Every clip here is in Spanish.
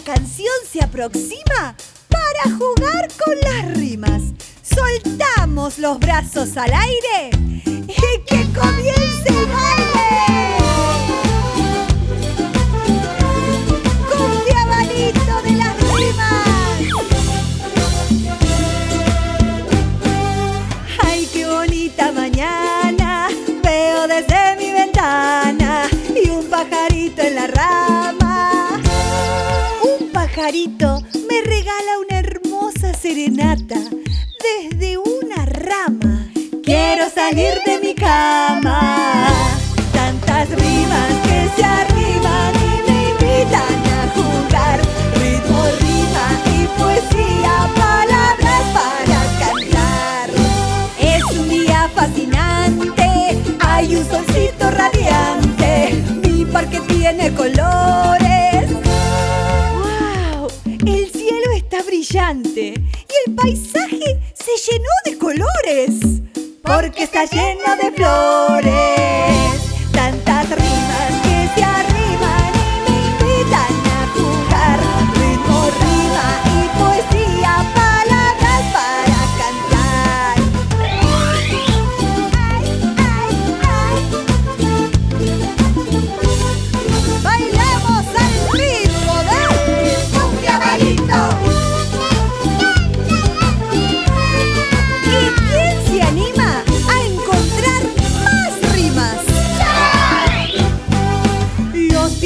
canción se aproxima para jugar con las rimas. Soltamos los brazos al aire y que comience pajarito me regala una hermosa serenata desde una rama. Quiero salir de mi cama. Tantas rimas que se arriman y me invitan a jugar. Ritmo, rima y poesía, palabras para cantar. Es un día fascinante, hay un solcito radiante. Mi parque y el paisaje se llenó de colores. Porque está lleno de flores.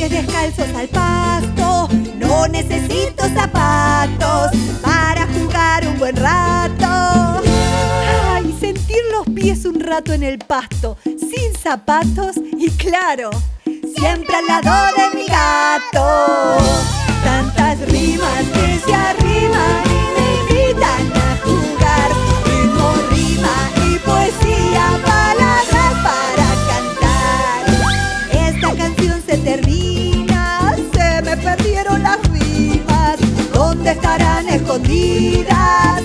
Pies descalzos al pasto, no necesito zapatos para jugar un buen rato. Ay, sentir los pies un rato en el pasto, sin zapatos y claro, siempre al lado de mi gato. Tantas rimas que se escondidas.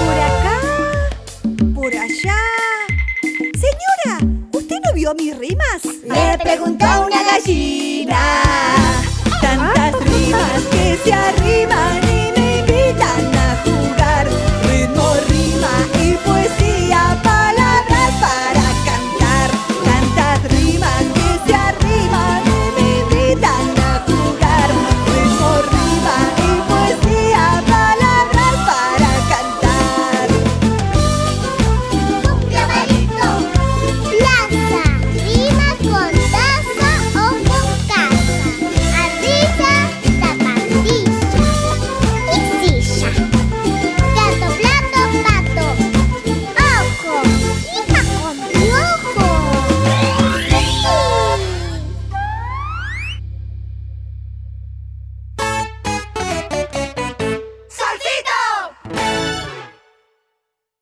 Por acá, por allá. Señora, ¿usted no vio mis rimas? Le preguntó una gallina.